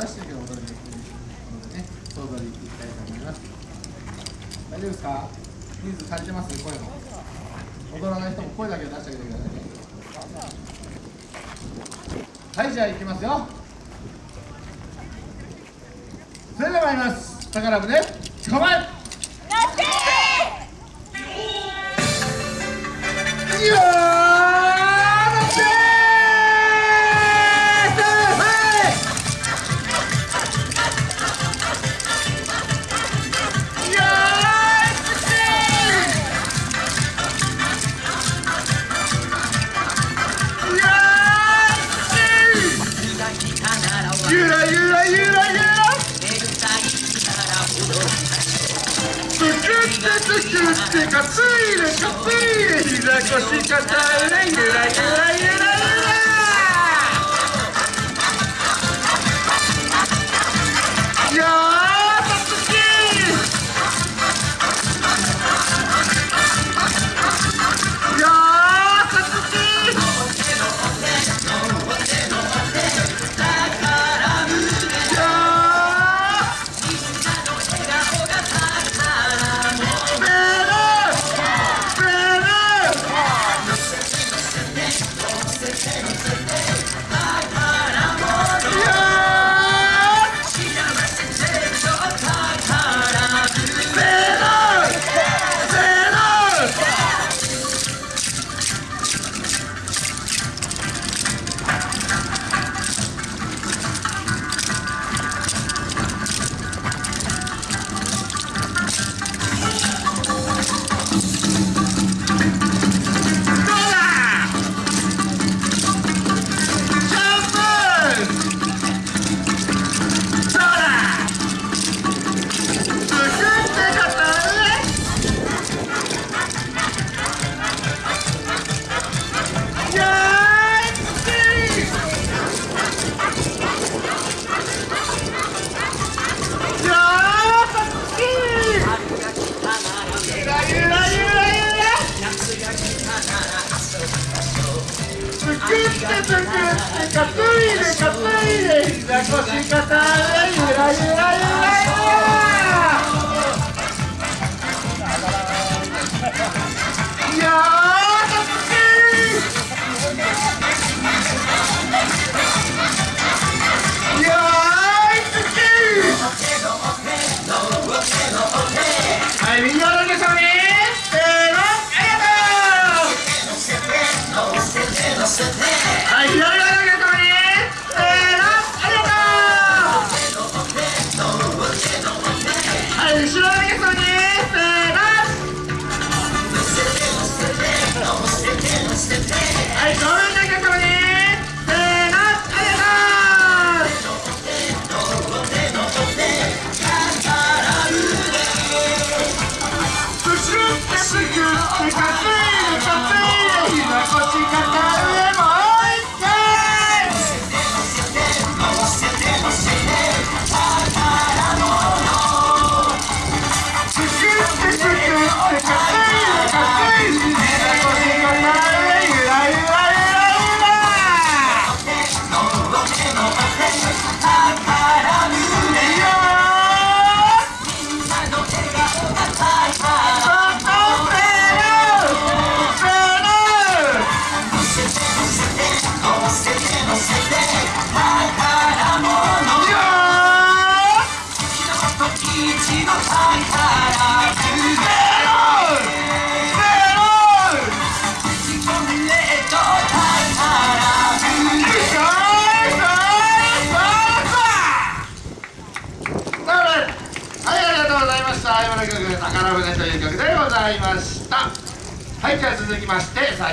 出してるけど踊りできるのでね想像でいきたいと思います。大丈夫ですか？人数足りてます声も。踊らない人も声だけ出してあげてくださいね。はいじゃあいきますよ。それでは参ります。宝船捕まえ！ってつくってかついでかついで膝腰かたえでゆらゆらゆらゆらつくってつくってかついでかついで膝腰肩山田曲、宝船という曲でございました。はい、じゃあ続きまして、最